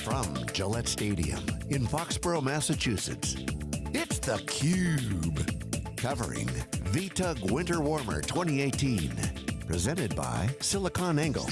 from Gillette Stadium in Foxborough, Massachusetts, it's theCUBE. Covering VTUG Winter Warmer 2018. Presented by SiliconANGLE.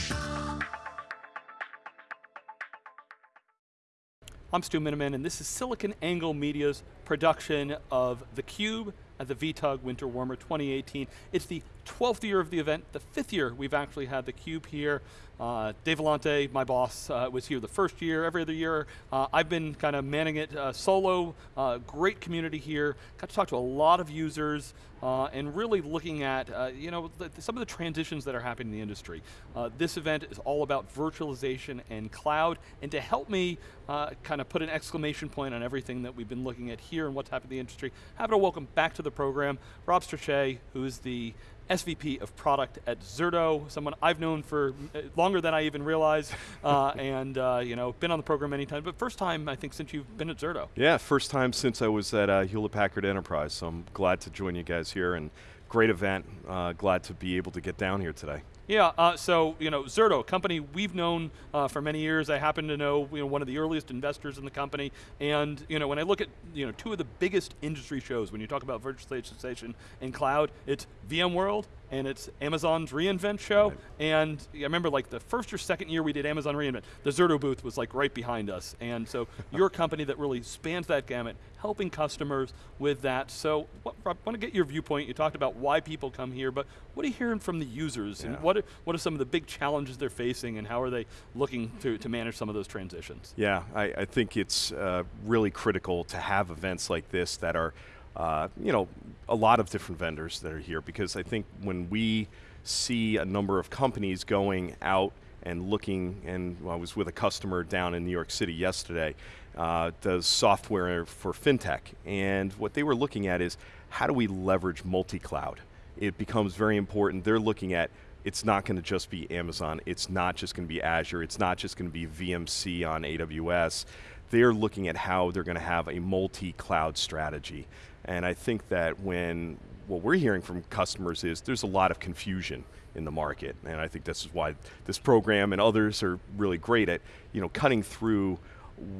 I'm Stu Miniman, and this is SiliconANGLE Media's production of theCUBE at the VTUG Winter Warmer 2018. It's the 12th year of the event, the fifth year we've actually had theCUBE here. Uh, Dave Vellante, my boss, uh, was here the first year, every other year. Uh, I've been kind of manning it uh, solo, uh, great community here. Got to talk to a lot of users uh, and really looking at uh, you know, the, some of the transitions that are happening in the industry. Uh, this event is all about virtualization and cloud, and to help me uh, kind of put an exclamation point on everything that we've been looking at here and what's happening in the industry, happy to welcome back to the program Rob Strechay, who is the SVP of product at Zerto, someone I've known for uh, longer than I even realized, uh, and uh, you know, been on the program many times, but first time I think since you've been at Zerto. Yeah, first time since I was at uh, Hewlett Packard Enterprise, so I'm glad to join you guys here, and great event, uh, glad to be able to get down here today. Yeah, uh, so you know, Zerto, a company we've known uh, for many years. I happen to know you know one of the earliest investors in the company, and you know when I look at you know two of the biggest industry shows when you talk about virtualization and cloud, it's VMworld and it's Amazon's reInvent show. Right. And I remember like the first or second year we did Amazon reInvent, the Zerto booth was like right behind us. And so you're a company that really spans that gamut, helping customers with that. So what, I want to get your viewpoint. You talked about why people come here, but what are you hearing from the users? Yeah. And what are, what are some of the big challenges they're facing and how are they looking to, to manage some of those transitions? Yeah, I, I think it's uh, really critical to have events like this that are uh, you know, a lot of different vendors that are here because I think when we see a number of companies going out and looking, and I was with a customer down in New York City yesterday, uh, does software for FinTech, and what they were looking at is how do we leverage multi-cloud? It becomes very important. They're looking at it's not going to just be Amazon, it's not just going to be Azure, it's not just going to be VMC on AWS. They're looking at how they're going to have a multi-cloud strategy. And I think that when, what we're hearing from customers is there's a lot of confusion in the market. And I think this is why this program and others are really great at you know, cutting through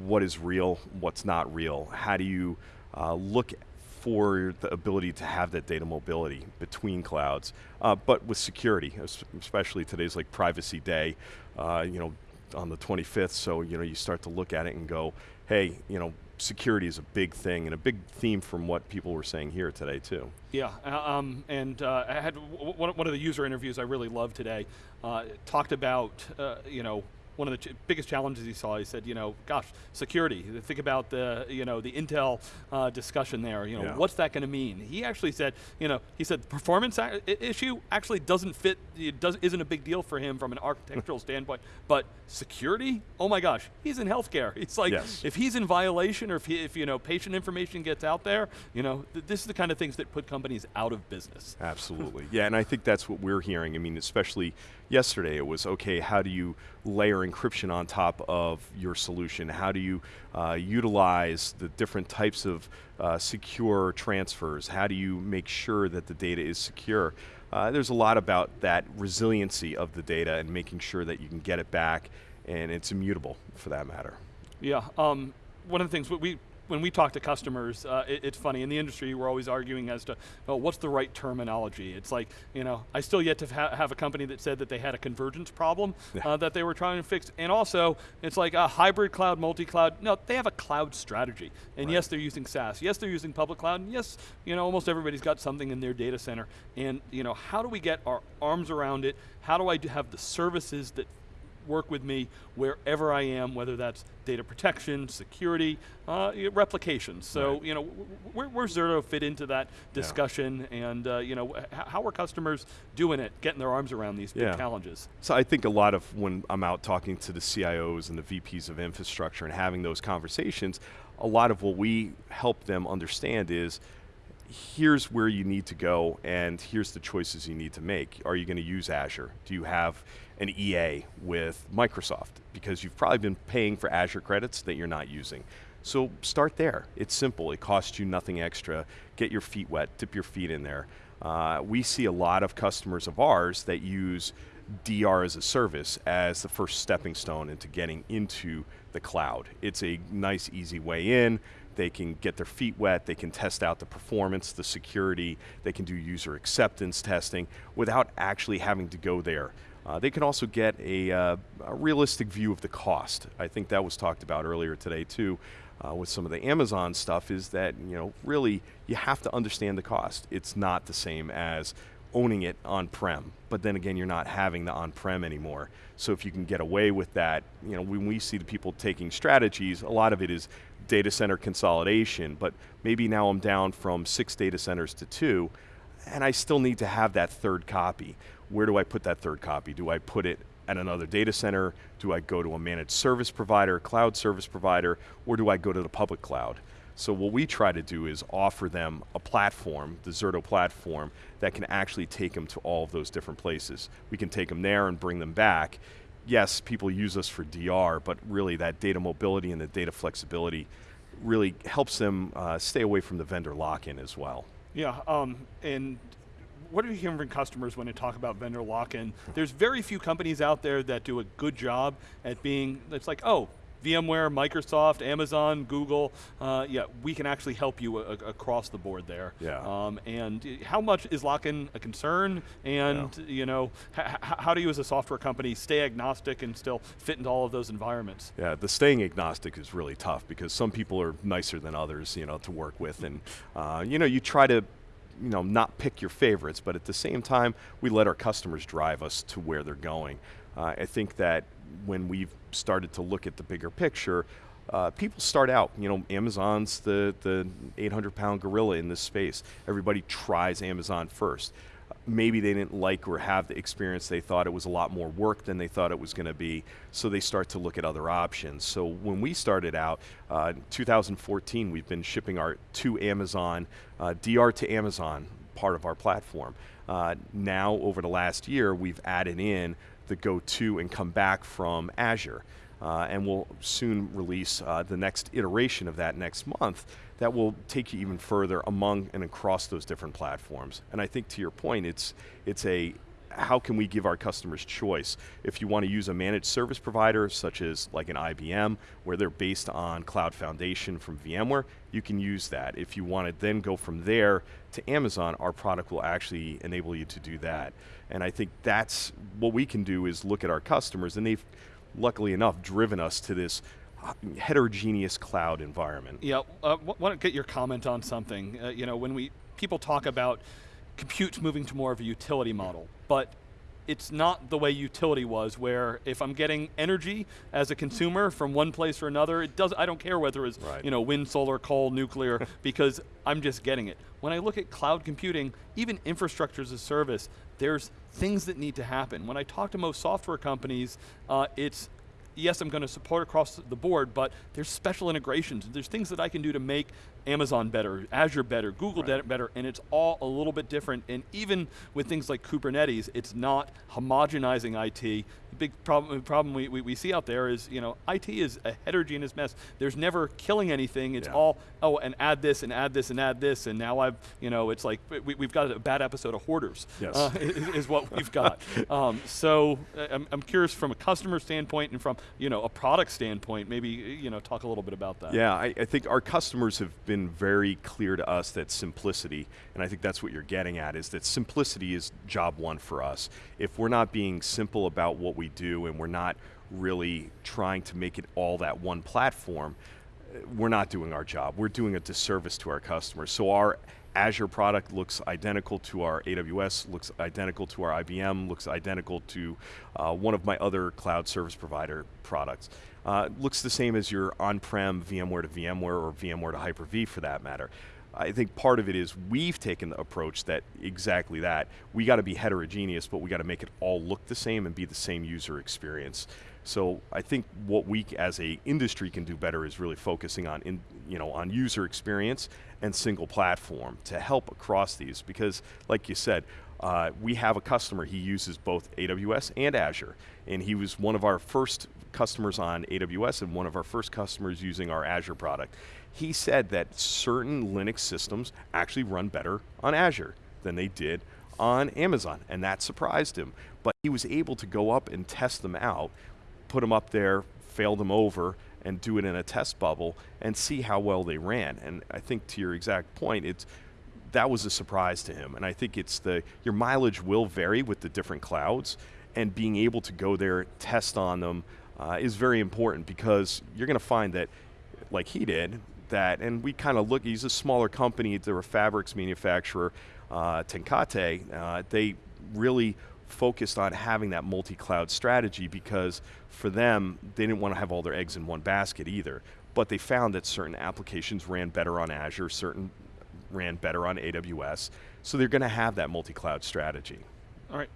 what is real, what's not real. How do you uh, look for the ability to have that data mobility between clouds, uh, but with security, especially today's like privacy day, uh, you know, on the 25th, so you know, you start to look at it and go, hey, you know, security is a big thing and a big theme from what people were saying here today too. Yeah, uh, um, and uh, I had one of the user interviews I really loved today, uh, talked about, uh, you know, one of the ch biggest challenges he saw, he said, you know, gosh, security. Think about the, you know, the Intel uh, discussion there. You know, yeah. what's that going to mean? He actually said, you know, he said performance issue actually doesn't fit. It does isn't a big deal for him from an architectural standpoint. But security, oh my gosh, he's in healthcare. It's like yes. if he's in violation or if, he, if you know patient information gets out there, you know, th this is the kind of things that put companies out of business. Absolutely, yeah, and I think that's what we're hearing. I mean, especially yesterday, it was okay. How do you layer encryption on top of your solution? How do you uh, utilize the different types of uh, secure transfers? How do you make sure that the data is secure? Uh, there's a lot about that resiliency of the data and making sure that you can get it back and it's immutable for that matter. Yeah, um, one of the things we when we talk to customers, uh, it, it's funny, in the industry we're always arguing as to, oh, what's the right terminology? It's like, you know, I still yet to ha have a company that said that they had a convergence problem yeah. uh, that they were trying to fix, and also, it's like a hybrid cloud, multi-cloud, no, they have a cloud strategy. And right. yes, they're using SaaS, yes, they're using public cloud, and yes, you know, almost everybody's got something in their data center. And, you know, how do we get our arms around it? How do I have the services that work with me wherever I am, whether that's data protection, security, uh, replication. So, right. you know, where, where's Zerto fit into that discussion yeah. and, uh, you know, how are customers doing it, getting their arms around these yeah. big challenges? So I think a lot of when I'm out talking to the CIOs and the VPs of infrastructure and having those conversations, a lot of what we help them understand is, here's where you need to go and here's the choices you need to make. Are you going to use Azure? Do you have an EA with Microsoft? Because you've probably been paying for Azure credits that you're not using. So start there. It's simple. It costs you nothing extra. Get your feet wet, dip your feet in there. Uh, we see a lot of customers of ours that use DR as a service as the first stepping stone into getting into the cloud. It's a nice, easy way in. They can get their feet wet, they can test out the performance, the security, they can do user acceptance testing without actually having to go there. Uh, they can also get a, uh, a, realistic view of the cost. I think that was talked about earlier today too uh, with some of the Amazon stuff is that, you know, really you have to understand the cost. It's not the same as owning it on-prem, but then again, you're not having the on-prem anymore. So if you can get away with that, you know, when we see the people taking strategies, a lot of it is data center consolidation, but maybe now I'm down from six data centers to two, and I still need to have that third copy. Where do I put that third copy? Do I put it at another data center? Do I go to a managed service provider, cloud service provider, or do I go to the public cloud? So what we try to do is offer them a platform, the Zerto platform, that can actually take them to all of those different places. We can take them there and bring them back. Yes, people use us for DR, but really that data mobility and the data flexibility really helps them uh, stay away from the vendor lock-in as well. Yeah, um, and what are you hearing from customers when they talk about vendor lock-in? There's very few companies out there that do a good job at being, it's like, oh, VMware, Microsoft, Amazon, Google, uh, yeah, we can actually help you across the board there. Yeah. Um, and how much is lock-in a concern? And yeah. you know, how do you as a software company stay agnostic and still fit into all of those environments? Yeah, the staying agnostic is really tough because some people are nicer than others, you know, to work with, and uh, you know, you try to you know, not pick your favorites, but at the same time, we let our customers drive us to where they're going. Uh, I think that when we've started to look at the bigger picture, uh, people start out, you know, Amazon's the, the 800 pound gorilla in this space. Everybody tries Amazon first. Maybe they didn't like or have the experience, they thought it was a lot more work than they thought it was going to be, so they start to look at other options. So when we started out, uh, 2014, we've been shipping our to Amazon, uh, DR to Amazon part of our platform. Uh, now, over the last year, we've added in the go to and come back from Azure. Uh, and we'll soon release uh, the next iteration of that next month that will take you even further among and across those different platforms. And I think to your point, it's, it's a how can we give our customers choice? If you want to use a managed service provider, such as like an IBM, where they're based on Cloud Foundation from VMware, you can use that. If you want to then go from there to Amazon, our product will actually enable you to do that. And I think that's what we can do is look at our customers, and they've, luckily enough, driven us to this heterogeneous cloud environment. Yeah, uh, want to get your comment on something. Uh, you know, when we people talk about compute's moving to more of a utility model, but it's not the way utility was, where if I'm getting energy as a consumer from one place or another, it does. I don't care whether it's right. you know wind, solar, coal, nuclear, because I'm just getting it. When I look at cloud computing, even infrastructure as a service, there's things that need to happen. When I talk to most software companies, uh, it's yes, I'm going to support across the board, but there's special integrations. There's things that I can do to make Amazon better, Azure better, Google right. better, and it's all a little bit different. And even with things like Kubernetes, it's not homogenizing IT. The big problem, problem we, we, we, see out there is, you know, IT is a heterogeneous mess. There's never killing anything. It's yeah. all, oh, and add this, and add this, and add this, and now I've, you know, it's like, we, have got a bad episode of Hoarders, yes. uh, is, is, what we've got. um, so uh, I'm, I'm curious from a customer standpoint and from, you know, a product standpoint, maybe, you know, talk a little bit about that. Yeah, I, I think our customers have been been very clear to us that simplicity, and I think that's what you're getting at, is that simplicity is job one for us. If we're not being simple about what we do and we're not really trying to make it all that one platform, we're not doing our job. We're doing a disservice to our customers. So our Azure product looks identical to our AWS, looks identical to our IBM, looks identical to uh, one of my other cloud service provider products. Uh, looks the same as your on-prem VMware to VMware or VMware to Hyper-V for that matter. I think part of it is we've taken the approach that exactly that. We got to be heterogeneous, but we got to make it all look the same and be the same user experience. So I think what we as a industry can do better is really focusing on in, you know on user experience and single platform to help across these because like you said uh, we have a customer he uses both AWS and Azure and he was one of our first customers on AWS and one of our first customers using our Azure product. He said that certain Linux systems actually run better on Azure than they did on Amazon and that surprised him but he was able to go up and test them out put them up there, fail them over, and do it in a test bubble and see how well they ran. And I think to your exact point, it's that was a surprise to him. And I think it's the your mileage will vary with the different clouds, and being able to go there, test on them, uh, is very important because you're going to find that, like he did, that, and we kind of look. He's a smaller company. They're a fabrics manufacturer, uh, TenCate. Uh, they really focused on having that multi-cloud strategy because for them, they didn't want to have all their eggs in one basket either. But they found that certain applications ran better on Azure, certain ran better on AWS. So they're going to have that multi-cloud strategy. All right,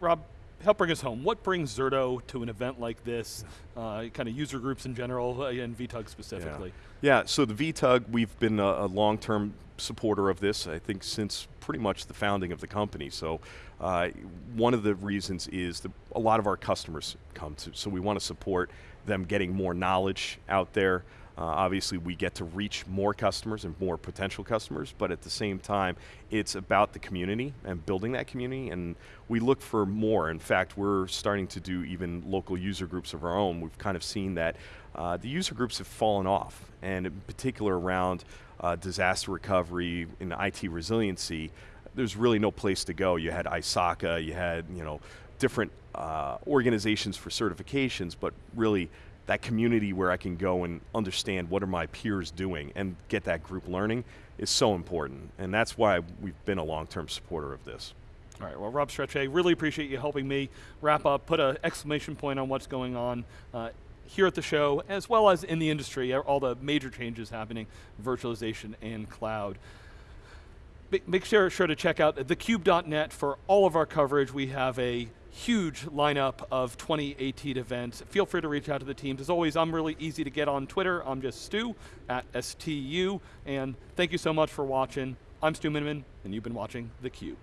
Rob, help bring us home. What brings Zerto to an event like this, uh, kind of user groups in general, uh, and VTUG specifically? Yeah. yeah, so the VTUG, we've been a, a long-term supporter of this, I think since pretty much the founding of the company. So uh, one of the reasons is that a lot of our customers come to, so we want to support them getting more knowledge out there, uh, obviously, we get to reach more customers and more potential customers, but at the same time, it's about the community and building that community, and we look for more. In fact, we're starting to do even local user groups of our own. We've kind of seen that uh, the user groups have fallen off, and in particular around uh, disaster recovery and IT resiliency, there's really no place to go. You had ISACA, you had you know different uh, organizations for certifications, but really that community where I can go and understand what are my peers doing and get that group learning is so important. And that's why we've been a long-term supporter of this. All right, well, Rob Strechay, really appreciate you helping me wrap up, put an exclamation point on what's going on uh, here at the show, as well as in the industry, all the major changes happening, virtualization and cloud. Make sure, sure to check out thecube.net for all of our coverage. We have a huge lineup of 2018 events. Feel free to reach out to the teams. As always, I'm really easy to get on Twitter. I'm just Stu, at STU, and thank you so much for watching. I'm Stu Miniman, and you've been watching theCUBE.